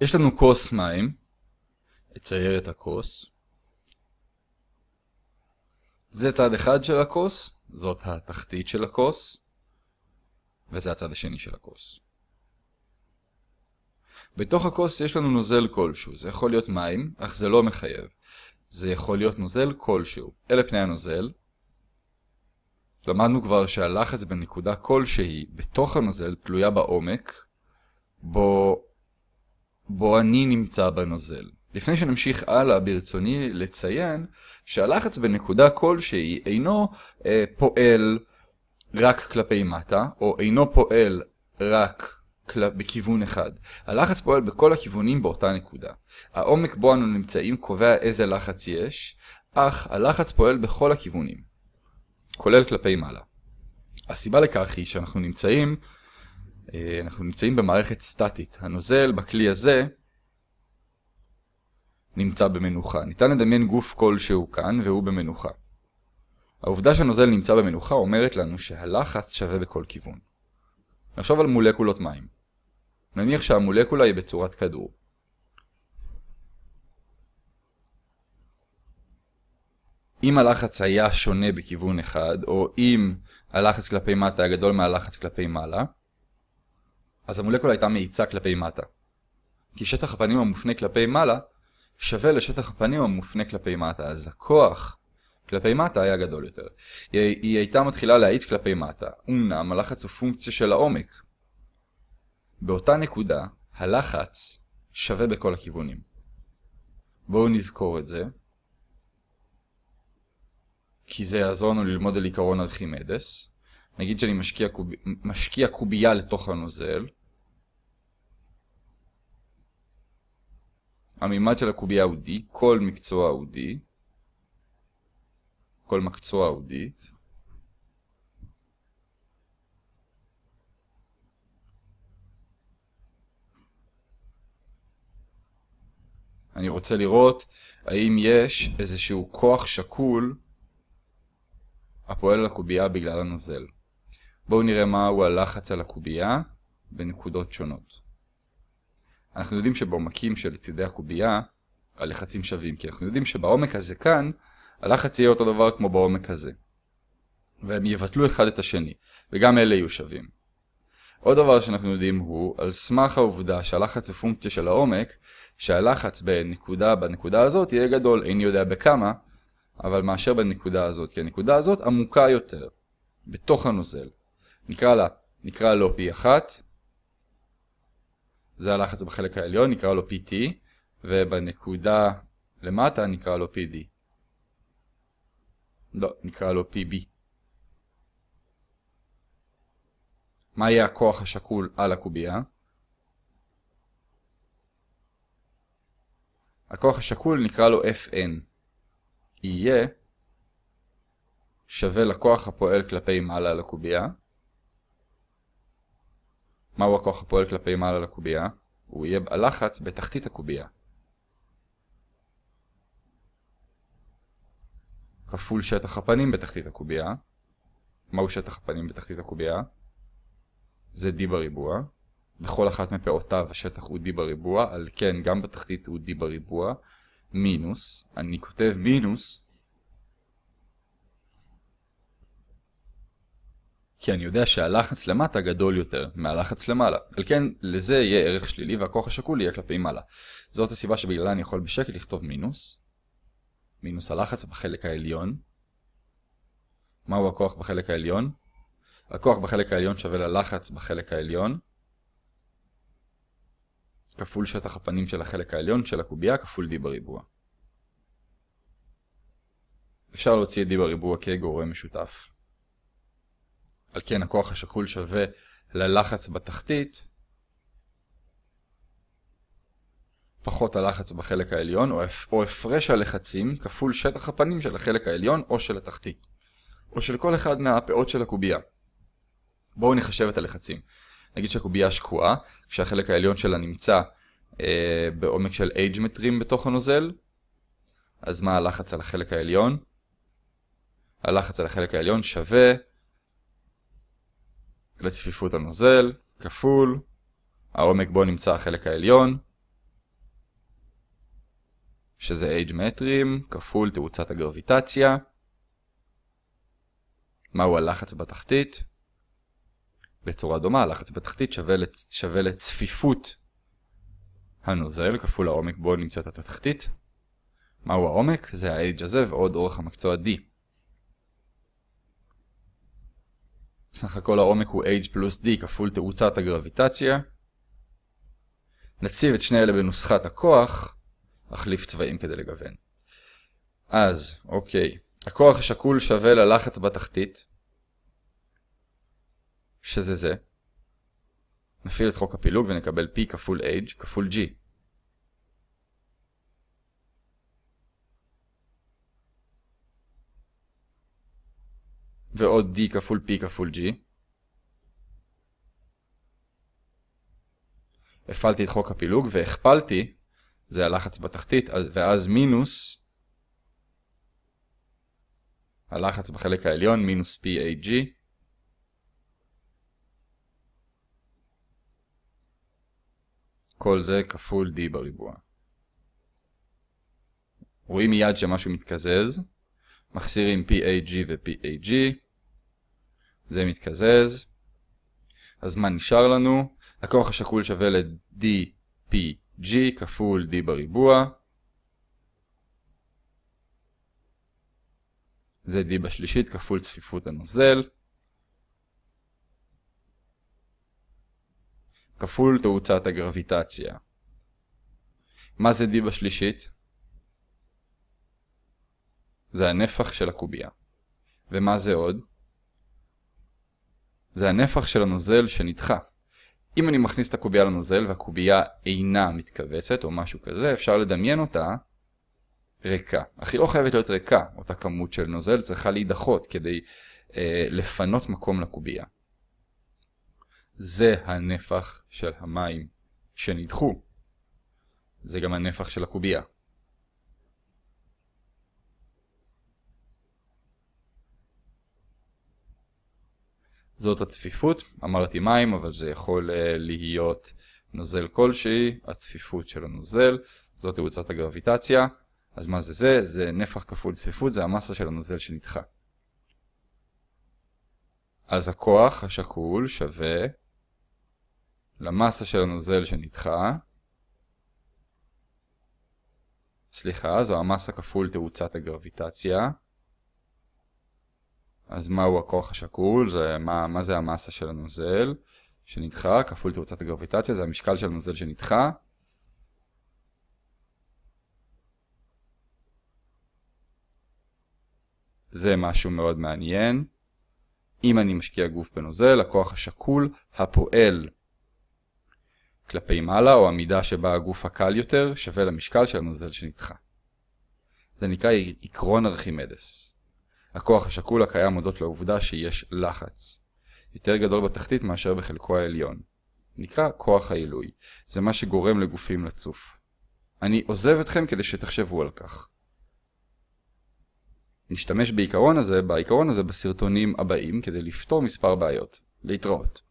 יש לנו כוס מים, אצייר את הכוס. זה צד אחד של הכוס, זאת התחתית של הכוס, וזה הצד השני של הכוס. בתוך הכוס יש לנו נוזל כלשהו, זה יכול להיות מים, אך זה לא מחייב. זה יכול להיות נוזל כלשהו. אלה פני הנוזל. למדנו כבר שהלחץ בנקודה כלשהי בתוך הנוזל תלויה בעומק, בו, בו אני נמצא בנוזל. לפני שנמשיך הלאה ברצוני לציין שהלחץ בנקודה כלשהי אינו אה, פועל רק כלפי מטה, או אינו פועל רק כל... בכיוון אחד. הלחץ פועל בכל הכיוונים באותה נקודה. העומק בו אנו נמצאים קובע איזה לחץ יש, אך הלחץ פועל בכל הכיוונים, כולל כלפי מעלה. הסיבה לכך היא שאנחנו נמצאים, אנחנו נמצאים במערכת סטטית. הנוזל בכלי הזה נמצא במנוחה. ניתן לדמיין גוף כלשהו כאן והוא במנוחה. העובדה שהנוזל נמצא במנוחה אומרת לנו שהלחץ שווה בכל כיוון. נחשוב על מולקולות מים. נניח שהמולקולה היא בצורת כדור. אם הלחץ היה שונה בכיוון אחד, או אם הלחץ כלפי מטה היה גדול מהלחץ כלפי מעלה, אז המולקולה הייתה מאיצה כלפי מטה. כי שטח הפנים המופנה כלפי מעלה שווה לשטח הפנים המופנה כלפי מטה, אז הכוח כלפי מטה היה גדול יותר. היא, היא הייתה מתחילה להאיץ כלפי מטה, אמנם הלחץ הוא פונקציה של העומק. באותה נקודה, הלחץ שווה בכל הכיוונים. בואו נזכור את זה, כי זה יעזור לנו ללמוד על עיקרון ארכימדס. נגיד שאני משקיע, קוב... משקיע קובייה לתוך הנוזל, המימד של הקובייה הוא D, כל מקצוע הוא D, כל מקצוע הוא D. אני רוצה lראות האם יש איזשהו כוח שקול הפועל על הקובייה בגלל הנוזל. בואו נראה מהו הלחץ על הקובייה בנקודות שונות. אנחנו יודעים שבעומקים של צידי הקובייה הלחצים שווים, כי אנחנו יודעים שבעומק הזה כאן הלחץ יהיה אותו דבר כמו בעומק הזה. והם יבטלו אחד את השני, וגם אלה יהיו שווים. עוד דבר שאנחנו יודעים הוא, על סמך העובדה שהלחץ הוא פונקציה של העומק, שהלחץ בנקודה בנקודה הזאת יהיה גדול, איני יודע בכמה, אבל מאשר בנקודה הזאת, כי הנקודה הזאת עמוקה יותר, בתוך הנוזל. נקרא לה, נקרא לו P1, זה הלחץ בחלק העליון, נקרא לו PT, ובנקודה למטה נקרא לו PD. לא, נקרא לו PB. מה יהיה הכוח השקול על הקובייה? הכוח השקול נקרא לו Fn. יהיה שווה לכוח הפועל כלפי מעלה על הקובייה. מהו הכוח הפועל כלפי מעלה על הקובייה? הוא יהיה הלחץ בתחתית הקובייה. כפול שטח הפנים בתחתית הקובייה. מהו שטח הפנים בתחתית הקובייה? זה d בריבוע. בכל אחת מפעותיו השטח הוא d בריבוע, על כן גם בתחתית הוא d בריבוע, מינוס, אני כותב מינוס, כי אני יודע שהלחץ למטה גדול יותר מהלחץ למעלה. על כן, לזה יהיה ערך שלילי והכוח השקול יהיה כלפי מעלה. זאת הסיבה שבגללה אני יכול בשקל לכתוב מינוס. מינוס הלחץ בחלק העליון. מהו הכוח בחלק העליון? הכוח בחלק העליון שווה ללחץ בחלק העליון. כפול שטח הפנים של החלק העליון של הקובייה כפול d בריבוע. אפשר להוציא את d בריבוע כגורם משותף. על כן הכוח השקול שווה ללחץ בתחתית פחות הלחץ בחלק העליון, או הפרש הלחצים כפול שטח הפנים של החלק העליון או של התחתית, או של כל אחד מהפאות של הקובייה. בואו נחשב את הלחצים. נגיד שהקובייה שקועה, כשהחלק העליון שלה נמצא אה, בעומק של H מטרים בתוך הנוזל, אז מה הלחץ על החלק העליון? הלחץ על החלק העליון שווה לצפיפות הנוזל, כפול, העומק בו נמצא החלק העליון, שזה H מטרים, כפול תאוצת הגרביטציה. מהו הלחץ בתחתית? בצורה דומה, הלחץ בתחתית שווה, לצ... שווה לצפיפות הנוזל כפול העומק בו נמצאת התחתית. מהו העומק? זה ה-H הזה ועוד אורך המקצוע D. סך הכל העומק הוא H פלוס D כפול תאוצת הגרביטציה. נציב את שני אלה בנוסחת הכוח, אחליף צבעים כדי לגוון. אז, אוקיי, הכוח השקול שווה ללחץ בתחתית, שזה זה. נפעיל את חוק הפילוג ונקבל P כפול H כפול G. ועוד D כפול P כפול G. הפעלתי את חוק הפילוג והכפלתי, זה הלחץ בתחתית, ואז מינוס הלחץ בחלק העליון, מינוס PAG. כל זה כפול D בריבוע. רואים מיד שמשהו מתקזז. מחסירים PAG ו-PAG. זה מתקזז. אז מה נשאר לנו? הכוח השקול שווה ל-DPG כפול D בריבוע. זה D בשלישית כפול צפיפות הנוזל. כפול תאוצת הגרביטציה. מה זה D בשלישית? זה הנפח של הקובייה. ומה זה עוד? זה הנפח של הנוזל שנדחה. אם אני מכניס את הקובייה לנוזל והקובייה אינה מתכווצת או משהו כזה, אפשר לדמיין אותה ריקה. אך היא לא חייבת להיות ריקה, אותה כמות של נוזל צריכה להידחות כדי אה, לפנות מקום לקובייה. זה הנפח של המים שנדחו. זה גם הנפח של הקובייה. זאת הצפיפות, אמרתי מים, אבל זה יכול uh, להיות נוזל כלשהי, הצפיפות של הנוזל, זאת תאוצת הגרביטציה. אז מה זה זה? זה נפח כפול צפיפות, זה המסה של הנוזל שנדחה. אז הכוח השקול שווה למסה של הנוזל שנדחה. סליחה, זו המסה כפול תאוצת הגרביטציה. אז מהו הכוח השקול? זה, מה, מה זה המסה של הנוזל שנדחה כפול תאוצת הגרביטציה? זה המשקל של הנוזל שנדחה. זה משהו מאוד מעניין. אם אני משקיע גוף בנוזל, הכוח השקול הפועל כלפי מעלה, או המידה שבה הגוף הקל יותר, שווה למשקל של הנוזל שנדחה. זה נקרא עקרון ארכימדס. הכוח השקול הקיים הודות לעובדה שיש לחץ. יותר גדול בתחתית מאשר בחלקו העליון. נקרא כוח העילוי. זה מה שגורם לגופים לצוף. אני עוזב אתכם כדי שתחשבו על כך. נשתמש בעיקרון הזה, בעיקרון הזה בסרטונים הבאים כדי לפתור מספר בעיות. להתראות.